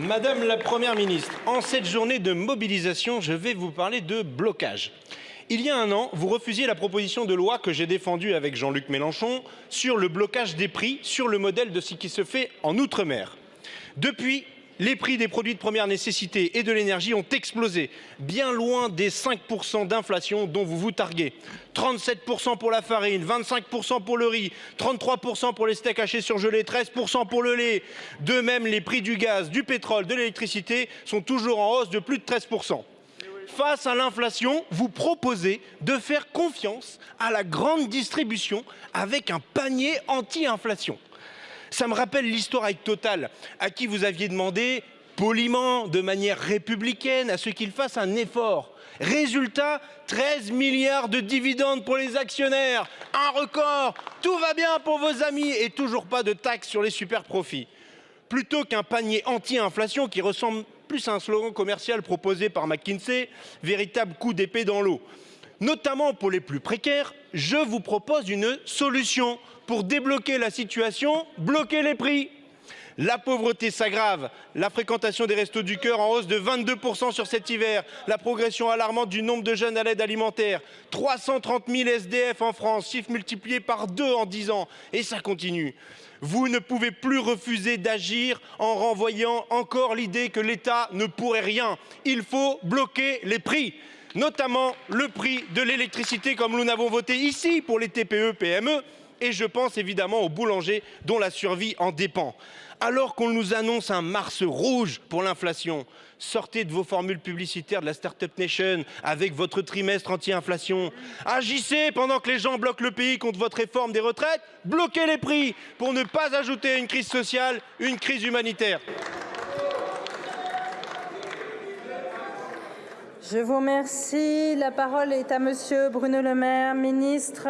Madame la Première ministre, en cette journée de mobilisation, je vais vous parler de blocage. Il y a un an, vous refusiez la proposition de loi que j'ai défendue avec Jean-Luc Mélenchon sur le blocage des prix sur le modèle de ce qui se fait en Outre-mer. Depuis, les prix des produits de première nécessité et de l'énergie ont explosé, bien loin des 5% d'inflation dont vous vous targuez. 37% pour la farine, 25% pour le riz, 33% pour les steaks hachés surgelés, 13% pour le lait. De même, les prix du gaz, du pétrole, de l'électricité sont toujours en hausse de plus de 13%. Face à l'inflation, vous proposez de faire confiance à la grande distribution avec un panier anti-inflation. Ça me rappelle l'histoire avec Total, à qui vous aviez demandé poliment, de manière républicaine, à ce qu'il fasse un effort. Résultat, 13 milliards de dividendes pour les actionnaires. Un record. Tout va bien pour vos amis et toujours pas de taxes sur les super profits. Plutôt qu'un panier anti-inflation qui ressemble plus à un slogan commercial proposé par McKinsey, véritable coup d'épée dans l'eau. Notamment pour les plus précaires, je vous propose une solution pour débloquer la situation, bloquer les prix. La pauvreté s'aggrave, la fréquentation des restos du cœur en hausse de 22% sur cet hiver, la progression alarmante du nombre de jeunes à l'aide alimentaire, 330 000 SDF en France, chiffre multiplié par deux en 10 ans, et ça continue. Vous ne pouvez plus refuser d'agir en renvoyant encore l'idée que l'État ne pourrait rien. Il faut bloquer les prix notamment le prix de l'électricité comme nous n'avons voté ici pour les TPE-PME et je pense évidemment aux boulangers dont la survie en dépend. Alors qu'on nous annonce un mars rouge pour l'inflation, sortez de vos formules publicitaires de la Startup Nation avec votre trimestre anti-inflation. Agissez pendant que les gens bloquent le pays contre votre réforme des retraites, bloquez les prix pour ne pas ajouter à une crise sociale une crise humanitaire. Je vous remercie. La parole est à Monsieur Bruno Le Maire, ministre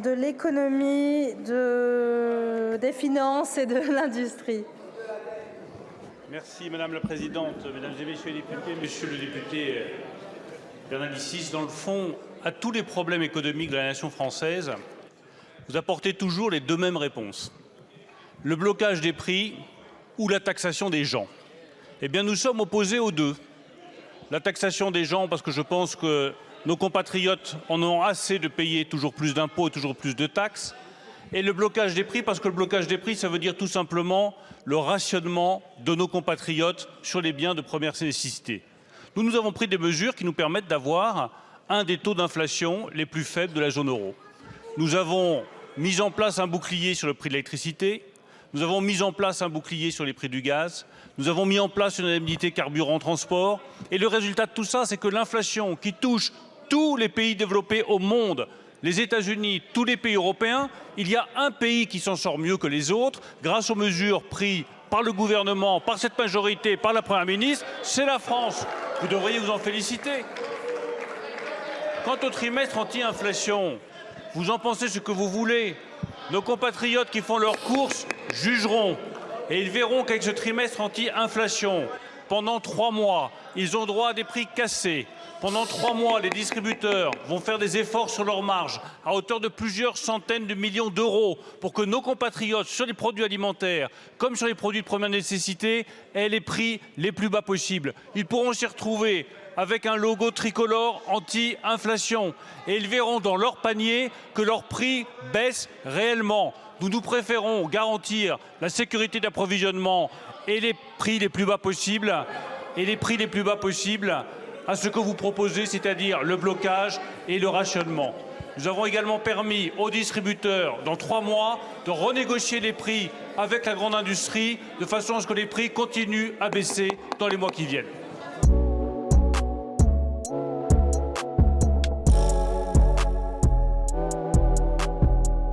de l'économie, de... des finances et de l'industrie. Merci Madame la Présidente, Mesdames et Messieurs les députés, Monsieur le député Bernalicis, dans le fond, à tous les problèmes économiques de la nation française, vous apportez toujours les deux mêmes réponses. Le blocage des prix ou la taxation des gens. Eh bien, nous sommes opposés aux deux la taxation des gens parce que je pense que nos compatriotes en ont assez de payer toujours plus d'impôts et toujours plus de taxes et le blocage des prix parce que le blocage des prix ça veut dire tout simplement le rationnement de nos compatriotes sur les biens de première nécessité. Nous, nous avons pris des mesures qui nous permettent d'avoir un des taux d'inflation les plus faibles de la zone euro. Nous avons mis en place un bouclier sur le prix de l'électricité, nous avons mis en place un bouclier sur les prix du gaz, nous avons mis en place une indemnité carburant transport et le résultat de tout ça, c'est que l'inflation qui touche tous les pays développés au monde, les États-Unis, tous les pays européens, il y a un pays qui s'en sort mieux que les autres grâce aux mesures prises par le gouvernement, par cette majorité, par la Première ministre, c'est la France. Vous devriez vous en féliciter. Quant au trimestre anti-inflation, vous en pensez ce que vous voulez. Nos compatriotes qui font leurs courses jugeront et ils verront qu'avec ce trimestre anti-inflation, pendant trois mois, ils ont droit à des prix cassés. Pendant trois mois, les distributeurs vont faire des efforts sur leurs marges à hauteur de plusieurs centaines de millions d'euros pour que nos compatriotes, sur les produits alimentaires comme sur les produits de première nécessité, aient les prix les plus bas possibles. Ils pourront s'y retrouver avec un logo tricolore anti-inflation et ils verront dans leur panier que leurs prix baissent réellement. Nous nous préférons garantir la sécurité d'approvisionnement et les prix les plus bas possibles et les prix les plus bas possibles à ce que vous proposez, c'est-à-dire le blocage et le rationnement. Nous avons également permis aux distributeurs, dans trois mois, de renégocier les prix avec la grande industrie, de façon à ce que les prix continuent à baisser dans les mois qui viennent.